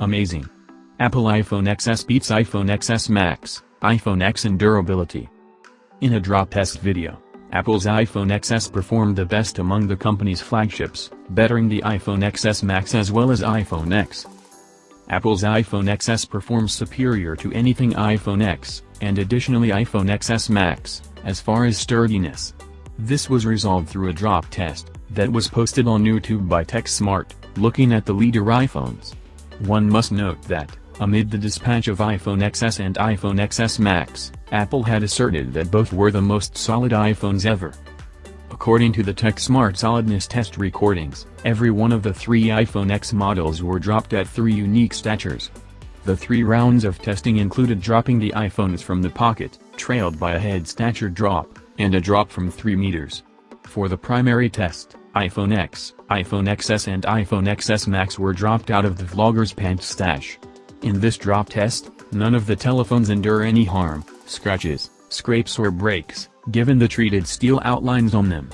Amazing. Apple iPhone XS beats iPhone XS Max, iPhone X in durability. In a drop test video, Apple's iPhone XS performed the best among the company's flagships, bettering the iPhone XS Max as well as iPhone X. Apple's iPhone XS performs superior to anything iPhone X, and additionally iPhone XS Max, as far as sturdiness. This was resolved through a drop test, that was posted on YouTube by TechSmart, looking at the leader iPhones. One must note that, amid the dispatch of iPhone XS and iPhone XS Max, Apple had asserted that both were the most solid iPhones ever. According to the TechSmart solidness test recordings, every one of the three iPhone X models were dropped at three unique statures. The three rounds of testing included dropping the iPhones from the pocket, trailed by a head stature drop, and a drop from 3 meters. For the primary test, iPhone X, iPhone XS and iPhone XS Max were dropped out of the vlogger's pants stash. In this drop test, none of the telephones endure any harm, scratches, scrapes or breaks, given the treated steel outlines on them.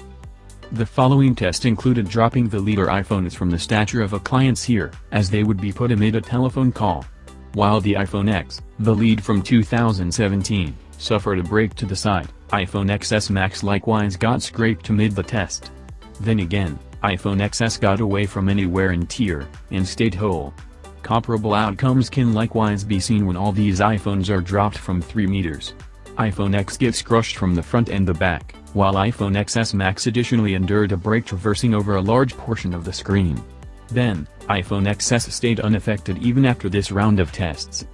The following test included dropping the leader iPhones from the stature of a client's ear, as they would be put amid a telephone call. While the iPhone X, the lead from 2017, suffered a break to the side, iPhone XS Max likewise got scraped amid the test. Then again, iPhone XS got away from any wear and tear, and stayed whole. Comparable outcomes can likewise be seen when all these iPhones are dropped from 3 meters. iPhone X gets crushed from the front and the back, while iPhone XS Max additionally endured a break traversing over a large portion of the screen. Then, iPhone XS stayed unaffected even after this round of tests.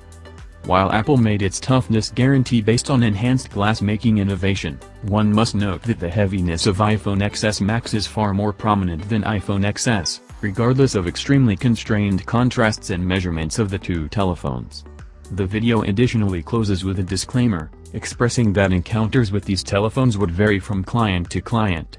While Apple made its toughness guarantee based on enhanced glass-making innovation, one must note that the heaviness of iPhone XS Max is far more prominent than iPhone XS, regardless of extremely constrained contrasts and measurements of the two telephones. The video additionally closes with a disclaimer, expressing that encounters with these telephones would vary from client to client.